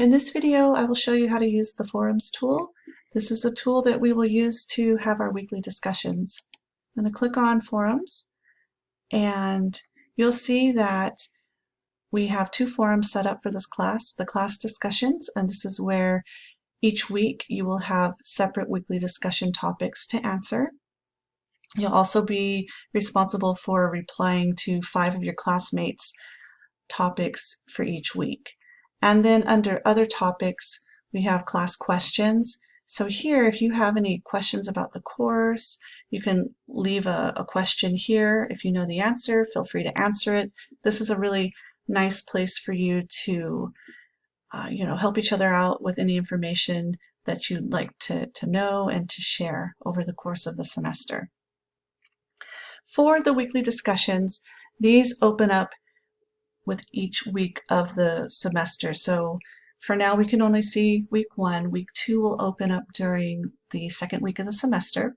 In this video, I will show you how to use the Forums tool. This is a tool that we will use to have our weekly discussions. I'm going to click on Forums, and you'll see that we have two forums set up for this class, the class discussions, and this is where each week you will have separate weekly discussion topics to answer. You'll also be responsible for replying to five of your classmates' topics for each week. And then under other topics, we have class questions. So here, if you have any questions about the course, you can leave a, a question here. If you know the answer, feel free to answer it. This is a really nice place for you to uh, you know, help each other out with any information that you'd like to, to know and to share over the course of the semester. For the weekly discussions, these open up with each week of the semester. So for now, we can only see week one. Week two will open up during the second week of the semester.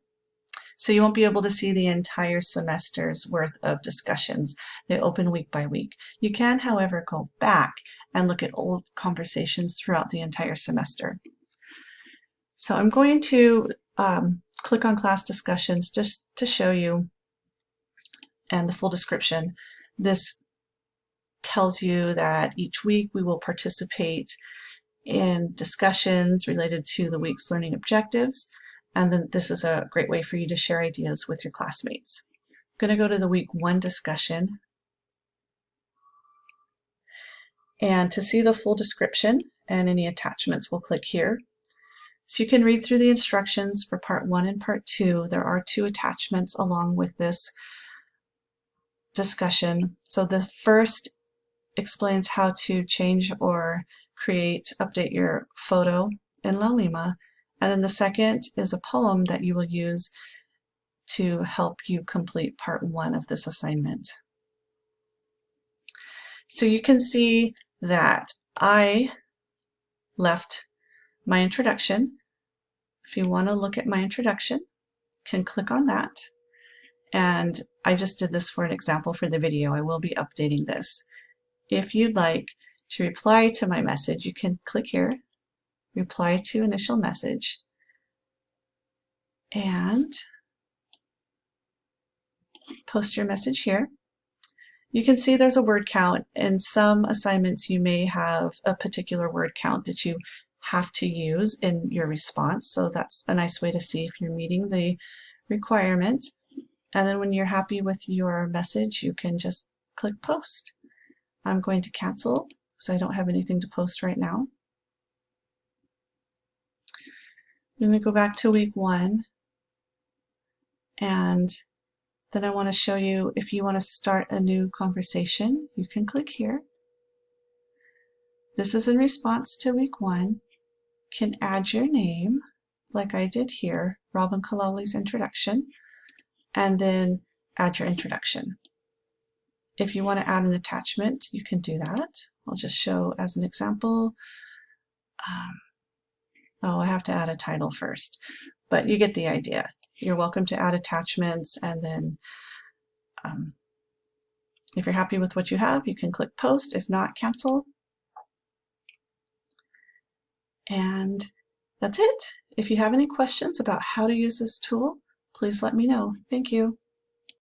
So you won't be able to see the entire semester's worth of discussions. They open week by week. You can, however, go back and look at old conversations throughout the entire semester. So I'm going to um, click on class discussions just to show you and the full description. This tells you that each week we will participate in discussions related to the week's learning objectives. And then this is a great way for you to share ideas with your classmates. I'm going to go to the week one discussion. And to see the full description and any attachments, we'll click here. So you can read through the instructions for part one and part two. There are two attachments along with this discussion. So the first explains how to change or create, update your photo in Laulima. And then the second is a poem that you will use to help you complete part one of this assignment. So you can see that I left my introduction. If you want to look at my introduction, can click on that. And I just did this for an example for the video. I will be updating this. If you'd like to reply to my message, you can click here, reply to initial message, and post your message here. You can see there's a word count. In some assignments, you may have a particular word count that you have to use in your response. So that's a nice way to see if you're meeting the requirement. And then when you're happy with your message, you can just click post. I'm going to cancel because I don't have anything to post right now. I'm going to go back to week one and then I want to show you if you want to start a new conversation, you can click here. This is in response to week one. You can add your name like I did here, Robin Kalauli's introduction and then add your introduction. If you want to add an attachment, you can do that. I'll just show as an example. Um, oh, I have to add a title first, but you get the idea. You're welcome to add attachments and then um, if you're happy with what you have, you can click post. If not, cancel. And that's it. If you have any questions about how to use this tool, please let me know. Thank you.